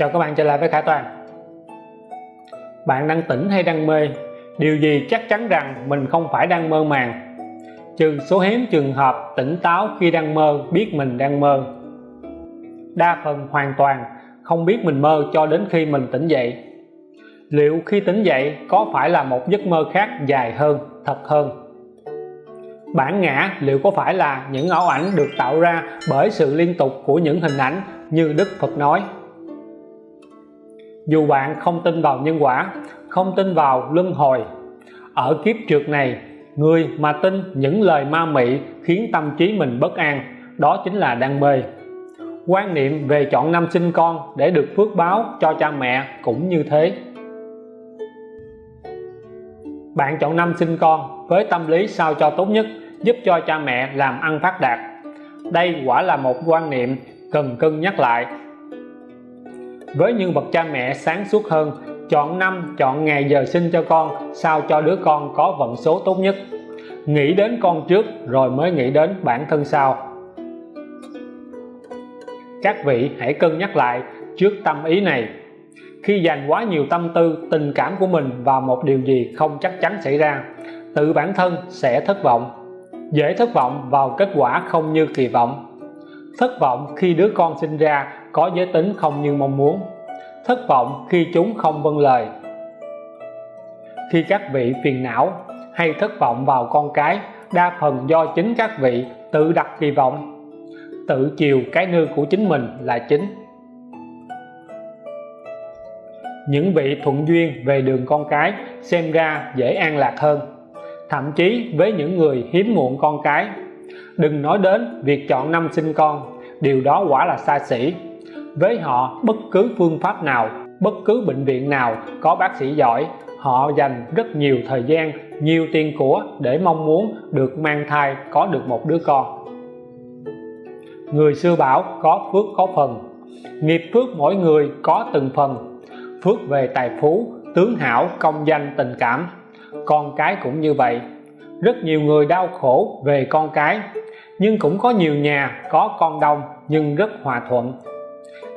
Chào các bạn trở lại với Khải Toàn. Bạn đang tỉnh hay đang mê? Điều gì chắc chắn rằng mình không phải đang mơ màng? Trừ số hiếm trường hợp tỉnh táo khi đang mơ biết mình đang mơ. Đa phần hoàn toàn không biết mình mơ cho đến khi mình tỉnh dậy. Liệu khi tỉnh dậy có phải là một giấc mơ khác dài hơn, thật hơn? Bản ngã liệu có phải là những ảo ảnh được tạo ra bởi sự liên tục của những hình ảnh như Đức Phật nói? Dù bạn không tin vào nhân quả, không tin vào luân hồi, ở kiếp trượt này, người mà tin những lời ma mị khiến tâm trí mình bất an, đó chính là đang mê quan niệm về chọn năm sinh con để được phước báo cho cha mẹ cũng như thế. Bạn chọn năm sinh con với tâm lý sao cho tốt nhất, giúp cho cha mẹ làm ăn phát đạt. Đây quả là một quan niệm cần cân nhắc lại với những bậc cha mẹ sáng suốt hơn, chọn năm, chọn ngày giờ sinh cho con, sao cho đứa con có vận số tốt nhất. Nghĩ đến con trước, rồi mới nghĩ đến bản thân sau. Các vị hãy cân nhắc lại trước tâm ý này. Khi dành quá nhiều tâm tư, tình cảm của mình vào một điều gì không chắc chắn xảy ra, tự bản thân sẽ thất vọng. Dễ thất vọng vào kết quả không như kỳ vọng. Thất vọng khi đứa con sinh ra có giới tính không như mong muốn, thất vọng khi chúng không vâng lời. Khi các vị phiền não hay thất vọng vào con cái, đa phần do chính các vị tự đặt kỳ vọng. Tự chiều cái nư của chính mình là chính. Những vị thuận duyên về đường con cái xem ra dễ an lạc hơn. Thậm chí với những người hiếm muộn con cái. Đừng nói đến việc chọn năm sinh con, điều đó quả là xa xỉ với họ, bất cứ phương pháp nào, bất cứ bệnh viện nào có bác sĩ giỏi, họ dành rất nhiều thời gian, nhiều tiền của để mong muốn được mang thai, có được một đứa con. Người xưa bảo có phước có phần. Nghiệp phước mỗi người có từng phần. Phước về tài phú, tướng hảo, công danh, tình cảm. Con cái cũng như vậy. Rất nhiều người đau khổ về con cái. Nhưng cũng có nhiều nhà có con đông nhưng rất hòa thuận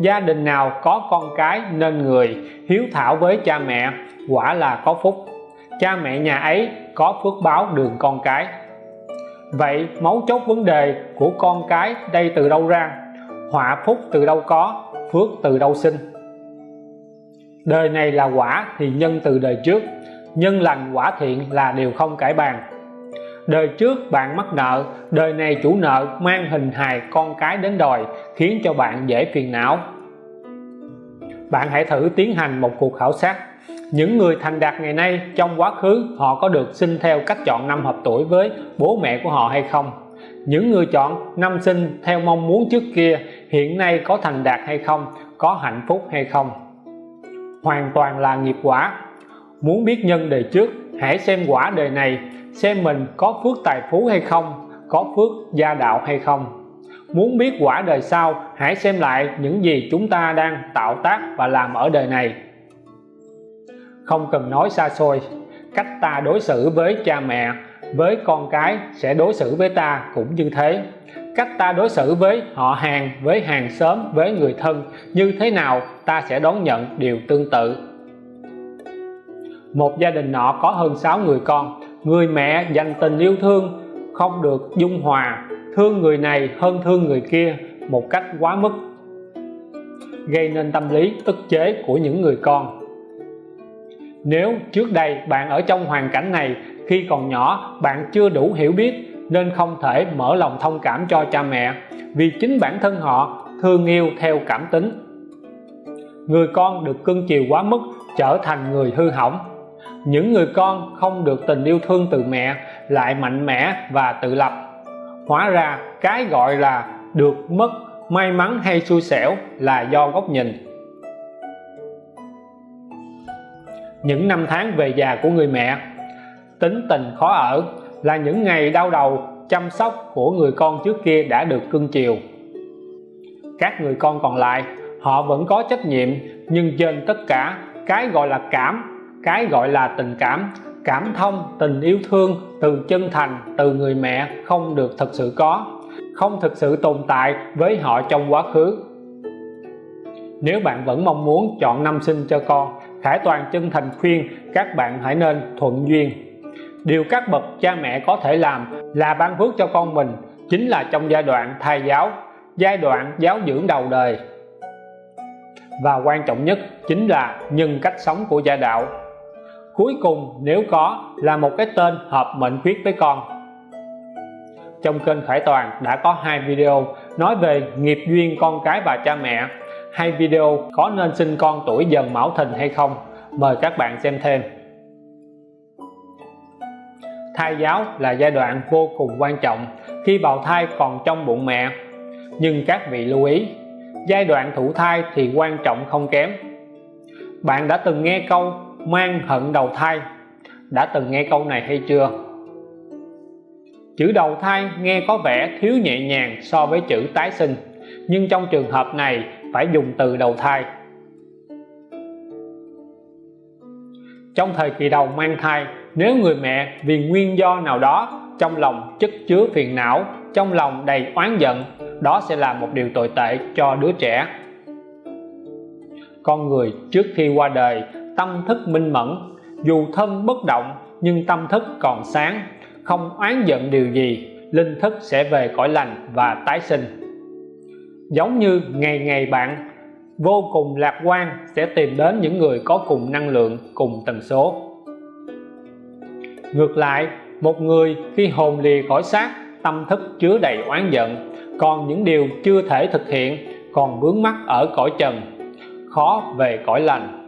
gia đình nào có con cái nên người hiếu thảo với cha mẹ, quả là có phúc. Cha mẹ nhà ấy có phước báo đường con cái. Vậy mấu chốt vấn đề của con cái đây từ đâu ra? Họa phúc từ đâu có, phước từ đâu sinh? Đời này là quả thì nhân từ đời trước, nhân lành quả thiện là điều không cải bàn đời trước bạn mắc nợ, đời này chủ nợ mang hình hài con cái đến đòi, khiến cho bạn dễ phiền não. Bạn hãy thử tiến hành một cuộc khảo sát. Những người thành đạt ngày nay trong quá khứ, họ có được sinh theo cách chọn năm hợp tuổi với bố mẹ của họ hay không? Những người chọn năm sinh theo mong muốn trước kia, hiện nay có thành đạt hay không? Có hạnh phúc hay không? Hoàn toàn là nghiệp quả. Muốn biết nhân đời trước hãy xem quả đời này, xem mình có phước tài phú hay không, có phước gia đạo hay không. Muốn biết quả đời sau, hãy xem lại những gì chúng ta đang tạo tác và làm ở đời này. Không cần nói xa xôi, cách ta đối xử với cha mẹ, với con cái sẽ đối xử với ta cũng như thế. Cách ta đối xử với họ hàng, với hàng xóm, với người thân như thế nào, ta sẽ đón nhận điều tương tự một gia đình nọ có hơn 6 người con. Người mẹ dành tình yêu thương, không được dung hòa. Thương người này hơn thương người kia một cách quá mức. Gây nên tâm lý ức chế của những người con. Nếu trước đây bạn ở trong hoàn cảnh này, khi còn nhỏ bạn chưa đủ hiểu biết, nên không thể mở lòng thông cảm cho cha mẹ, vì chính bản thân họ thương yêu theo cảm tính. Người con được cưng chiều quá mức trở thành người hư hỏng những người con không được tình yêu thương từ mẹ, lại mạnh mẽ và tự lập. Hóa ra, cái gọi là được mất, may mắn hay xui xẻo là do góc nhìn. Những năm tháng về già của người mẹ. Tính tình khó ở là những ngày đau đầu, chăm sóc của người con trước kia đã được cưng chiều. Các người con còn lại, họ vẫn có trách nhiệm, nhưng trên tất cả, cái gọi là cảm cái gọi là tình cảm cảm thông, tình yêu thương từ chân thành, từ người mẹ không được thật sự có, không thực sự tồn tại với họ trong quá khứ. Nếu bạn vẫn mong muốn chọn năm sinh cho con Khải Toàn chân thành khuyên các bạn hãy nên thuận duyên. Điều các bậc cha mẹ có thể làm là ban phước cho con mình chính là trong giai đoạn thai giáo, giai đoạn giáo dưỡng đầu đời. Và quan trọng nhất chính là nhân cách sống của gia đạo cuối cùng, nếu có, là một cái tên hợp mệnh khuyết với con. Trong kênh Khải Toàn đã có hai video nói về nghiệp duyên con cái và cha mẹ. Hai video có nên sinh con tuổi dần mão thìn hay không? Mời các bạn xem thêm. Thai giáo là giai đoạn vô cùng quan trọng khi bào thai còn trong bụng mẹ. Nhưng các vị lưu ý, giai đoạn thụ thai thì quan trọng không kém. Bạn đã từng nghe câu mang hận đầu thai. Đã từng nghe câu này hay chưa? Chữ đầu thai nghe có vẻ thiếu nhẹ nhàng so với chữ tái sinh, nhưng trong trường hợp này phải dùng từ đầu thai. Trong thời kỳ đầu mang thai, nếu người mẹ vì nguyên do nào đó trong lòng chất chứa phiền não, trong lòng đầy oán giận, đó sẽ là một điều tồi tệ cho đứa trẻ. Con người trước khi qua đời tâm thức minh mẫn. Dù thân bất động, nhưng tâm thức còn sáng. Không oán giận điều gì, linh thức sẽ về cõi lành và tái sinh. Giống như ngày ngày bạn, vô cùng lạc quan sẽ tìm đến những người có cùng năng lượng, cùng tần số. Ngược lại, một người khi hồn lìa khỏi xác, tâm thức chứa đầy oán giận. Còn những điều chưa thể thực hiện còn vướng mắc ở cõi trần, khó về cõi lành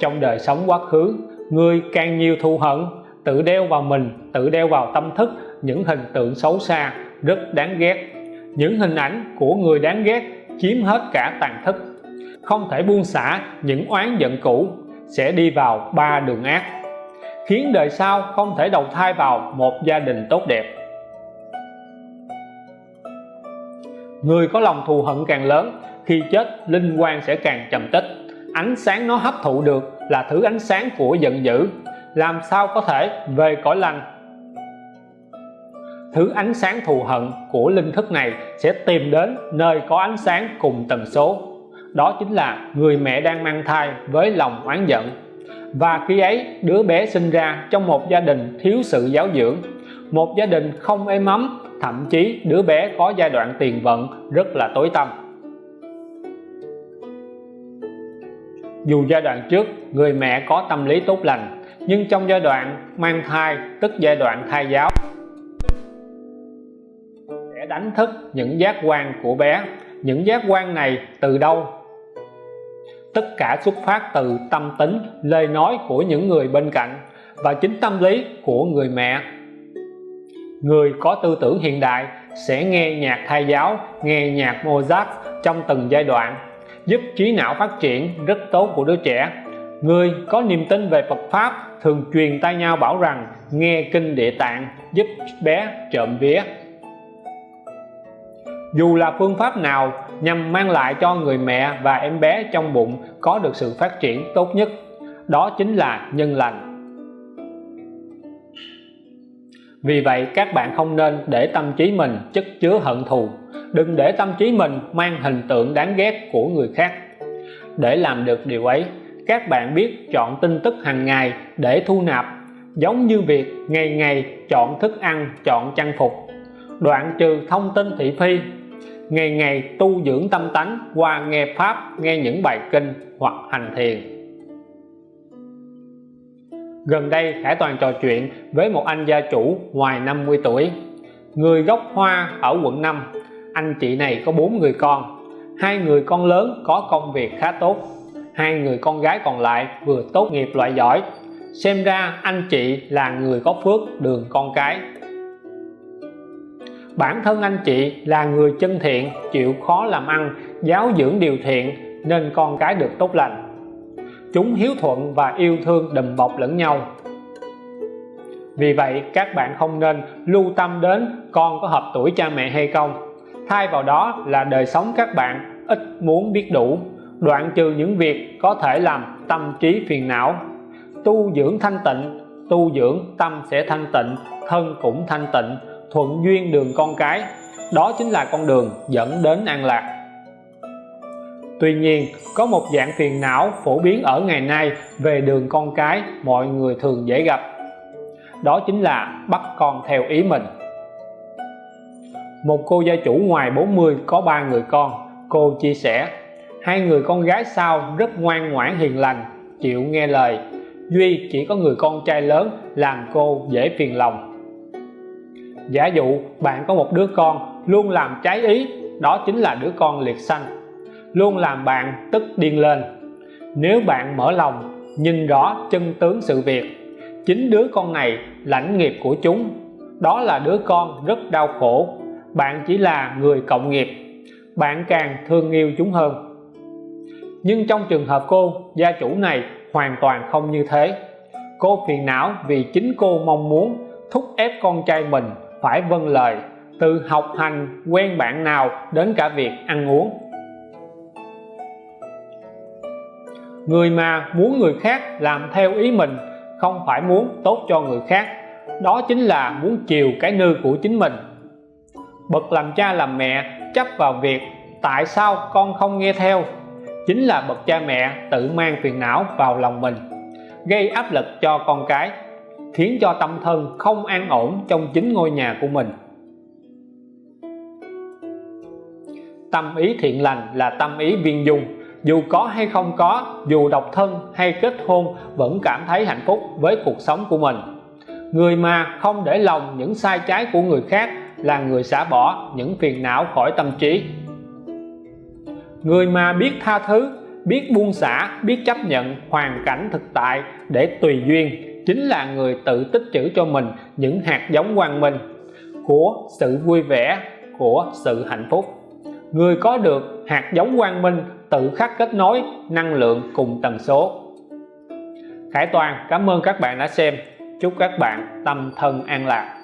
trong đời sống quá khứ. Người càng nhiều thù hận, tự đeo vào mình, tự đeo vào tâm thức, những hình tượng xấu xa rất đáng ghét. Những hình ảnh của người đáng ghét chiếm hết cả tàn thức. Không thể buông xả những oán giận cũ, sẽ đi vào ba đường ác, khiến đời sau không thể đầu thai vào một gia đình tốt đẹp. Người có lòng thù hận càng lớn, khi chết, linh quan sẽ càng trầm tích ánh sáng nó hấp thụ được là thứ ánh sáng của giận dữ. Làm sao có thể về cõi lành? Thứ ánh sáng thù hận của linh thức này sẽ tìm đến nơi có ánh sáng cùng tần số. Đó chính là người mẹ đang mang thai với lòng oán giận. Và khi ấy, đứa bé sinh ra trong một gia đình thiếu sự giáo dưỡng. Một gia đình không êm ấm, thậm chí đứa bé có giai đoạn tiền vận rất là tối tăm. Dù giai đoạn trước, người mẹ có tâm lý tốt lành, nhưng trong giai đoạn mang thai, tức giai đoạn thai giáo, sẽ đánh thức những giác quan của bé. Những giác quan này từ đâu? Tất cả xuất phát từ tâm tính, lời nói của những người bên cạnh và chính tâm lý của người mẹ. Người có tư tưởng hiện đại sẽ nghe nhạc thai giáo, nghe nhạc Mozart trong từng giai đoạn giúp trí não phát triển rất tốt của đứa trẻ. Người có niềm tin về Phật Pháp thường truyền tay nhau bảo rằng nghe kinh địa tạng giúp bé trộm vía. Dù là phương pháp nào nhằm mang lại cho người mẹ và em bé trong bụng có được sự phát triển tốt nhất, đó chính là nhân lành. Vì vậy, các bạn không nên để tâm trí mình chất chứa hận thù đừng để tâm trí mình mang hình tượng đáng ghét của người khác. Để làm được điều ấy, các bạn biết chọn tin tức hàng ngày để thu nạp, giống như việc ngày ngày chọn thức ăn, chọn trang phục. Đoạn trừ thông tin thị phi, ngày ngày tu dưỡng tâm tánh qua nghe pháp, nghe những bài kinh hoặc hành thiền. Gần đây, Khải Toàn trò chuyện với một anh gia chủ ngoài 50 tuổi. Người gốc Hoa ở quận 5 anh chị này có bốn người con. Hai người con lớn có công việc khá tốt. Hai người con gái còn lại vừa tốt nghiệp loại giỏi. Xem ra anh chị là người có phước đường con cái. Bản thân anh chị là người chân thiện, chịu khó làm ăn, giáo dưỡng điều thiện, nên con cái được tốt lành. Chúng hiếu thuận và yêu thương đùm bọc lẫn nhau. Vì vậy, các bạn không nên lưu tâm đến con có hợp tuổi cha mẹ hay không thay vào đó là đời sống các bạn, ít muốn biết đủ. Đoạn trừ những việc có thể làm tâm trí phiền não. Tu dưỡng thanh tịnh, tu dưỡng tâm sẽ thanh tịnh, thân cũng thanh tịnh, thuận duyên đường con cái. Đó chính là con đường dẫn đến an lạc. Tuy nhiên, có một dạng phiền não phổ biến ở ngày nay về đường con cái mọi người thường dễ gặp. Đó chính là bắt con theo ý mình một cô gia chủ ngoài 40 có ba người con. Cô chia sẻ, hai người con gái sau rất ngoan ngoãn hiền lành, chịu nghe lời. Duy chỉ có người con trai lớn làm cô dễ phiền lòng. Giả dụ bạn có một đứa con luôn làm trái ý, đó chính là đứa con liệt sanh. Luôn làm bạn tức điên lên. Nếu bạn mở lòng, nhìn rõ chân tướng sự việc, chính đứa con này lãnh nghiệp của chúng. Đó là đứa con rất đau khổ bạn chỉ là người cộng nghiệp. Bạn càng thương yêu chúng hơn. Nhưng trong trường hợp cô, gia chủ này hoàn toàn không như thế. Cô phiền não vì chính cô mong muốn thúc ép con trai mình phải vâng lời từ học hành quen bạn nào đến cả việc ăn uống. Người mà muốn người khác làm theo ý mình không phải muốn tốt cho người khác, đó chính là muốn chiều cái nư của chính mình bậc làm cha làm mẹ, chấp vào việc tại sao con không nghe theo? Chính là bậc cha mẹ tự mang phiền não vào lòng mình, gây áp lực cho con cái, khiến cho tâm thân không an ổn trong chính ngôi nhà của mình. Tâm ý thiện lành là tâm ý viên dung, dù có hay không có, dù độc thân hay kết hôn vẫn cảm thấy hạnh phúc với cuộc sống của mình. Người mà không để lòng những sai trái của người khác là người xả bỏ những phiền não khỏi tâm trí. Người mà biết tha thứ, biết buông xả, biết chấp nhận hoàn cảnh thực tại để tùy duyên chính là người tự tích trữ cho mình những hạt giống quang minh của sự vui vẻ, của sự hạnh phúc. Người có được hạt giống quang minh tự khắc kết nối năng lượng cùng tần số. Khải Toàn, cảm ơn các bạn đã xem. Chúc các bạn tâm thân an lạc.